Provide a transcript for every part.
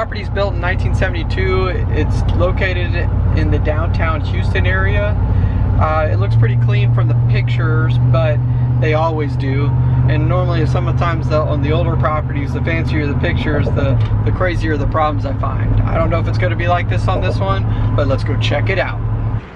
property is built in 1972. It's located in the downtown Houston area. Uh, it looks pretty clean from the pictures, but they always do. And normally, sometimes the, on the older properties, the fancier the pictures, the, the crazier the problems I find. I don't know if it's going to be like this on this one, but let's go check it out.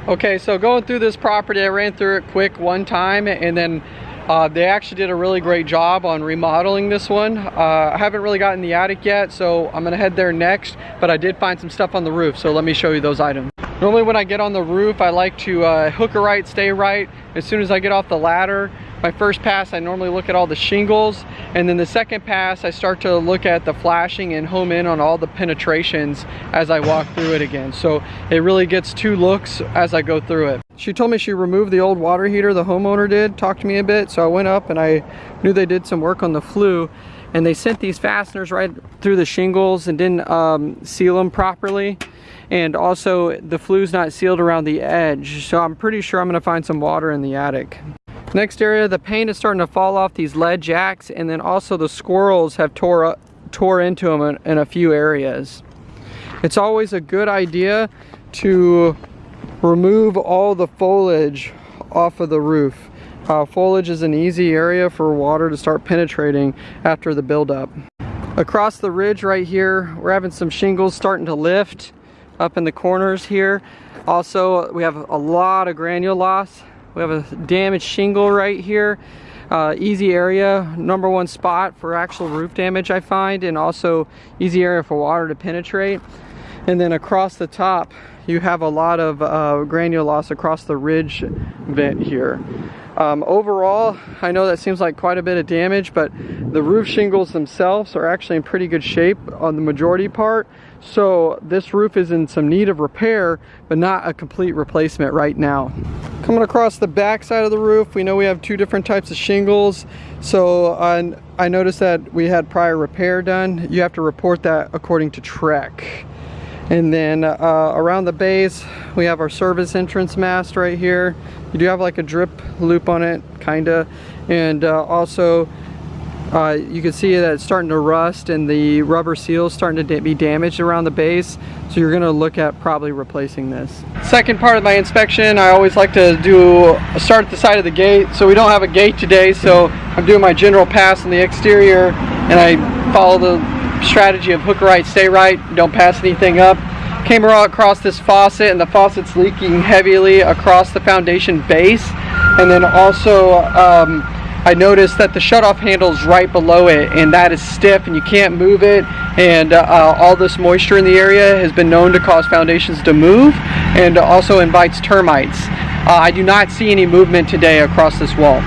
Okay, so going through this property, I ran through it quick one time, and then uh, they actually did a really great job on remodeling this one. Uh, I haven't really gotten the attic yet, so I'm gonna head there next, but I did find some stuff on the roof, so let me show you those items. Normally when I get on the roof, I like to uh, hook a right, stay right. As soon as I get off the ladder, my first pass, I normally look at all the shingles, and then the second pass, I start to look at the flashing and home in on all the penetrations as I walk through it again. So it really gets two looks as I go through it. She told me she removed the old water heater the homeowner did, talked to me a bit, so I went up and I knew they did some work on the flue and they sent these fasteners right through the shingles and didn't um, seal them properly and also the flue's not sealed around the edge so I'm pretty sure I'm gonna find some water in the attic. Next area, the paint is starting to fall off these lead jacks and then also the squirrels have tore, tore into them in, in a few areas. It's always a good idea to remove all the foliage off of the roof. Uh, foliage is an easy area for water to start penetrating after the buildup. Across the ridge right here, we're having some shingles starting to lift up in the corners here. Also, we have a lot of granule loss we have a damaged shingle right here. Uh, easy area, number one spot for actual roof damage I find, and also easy area for water to penetrate. And then across the top, you have a lot of uh, granule loss across the ridge vent here. Um, overall, I know that seems like quite a bit of damage, but the roof shingles themselves are actually in pretty good shape on the majority part. So this roof is in some need of repair, but not a complete replacement right now. Coming across the back side of the roof, we know we have two different types of shingles. So uh, I noticed that we had prior repair done. You have to report that according to TREC. And then uh, around the base, we have our service entrance mast right here. You do have like a drip loop on it, kinda. And uh, also, uh, you can see that it's starting to rust and the rubber seal is starting to be damaged around the base. So you're gonna look at probably replacing this. Second part of my inspection, I always like to do start at the side of the gate. So we don't have a gate today, so I'm doing my general pass on the exterior and I follow the strategy of hook right, stay right, don't pass anything up. Came across this faucet and the faucet's leaking heavily across the foundation base. And then also um, I noticed that the shutoff handle is right below it and that is stiff and you can't move it. And uh, all this moisture in the area has been known to cause foundations to move and also invites termites. Uh, I do not see any movement today across this wall.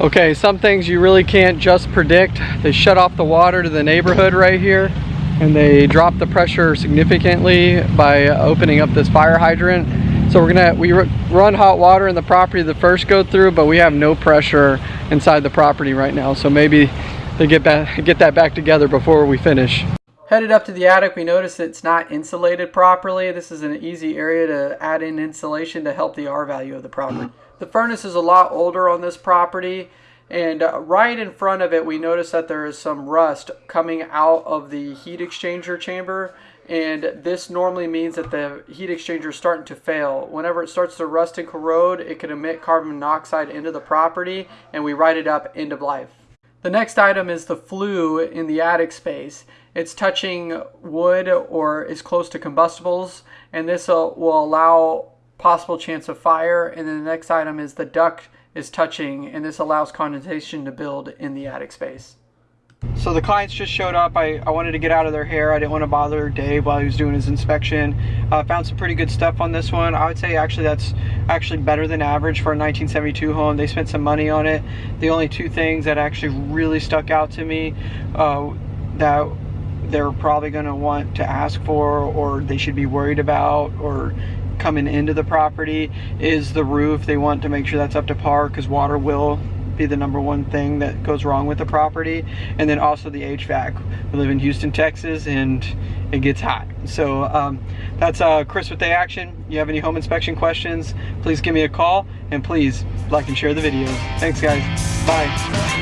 Okay, some things you really can't just predict. They shut off the water to the neighborhood right here and they drop the pressure significantly by opening up this fire hydrant. So we're gonna, we run hot water in the property the first go through, but we have no pressure inside the property right now. So maybe they get, back, get that back together before we finish. Headed up to the attic, we notice it's not insulated properly. This is an easy area to add in insulation to help the R value of the property. The furnace is a lot older on this property and uh, right in front of it we notice that there is some rust coming out of the heat exchanger chamber and this normally means that the heat exchanger is starting to fail. Whenever it starts to rust and corrode, it can emit carbon monoxide into the property and we write it up end of life. The next item is the flue in the attic space. It's touching wood or is close to combustibles and this uh, will allow possible chance of fire. And then the next item is the duct is touching and this allows condensation to build in the attic space. So the clients just showed up. I, I wanted to get out of their hair. I didn't want to bother Dave while he was doing his inspection. Uh, found some pretty good stuff on this one. I would say actually that's actually better than average for a 1972 home. They spent some money on it. The only two things that actually really stuck out to me uh, that they're probably going to want to ask for or they should be worried about or coming into the property is the roof. They want to make sure that's up to par because water will be the number one thing that goes wrong with the property. And then also the HVAC. We live in Houston, Texas and it gets hot. So um, that's uh, Chris with the Action. You have any home inspection questions, please give me a call and please like and share the video. Thanks guys. Bye.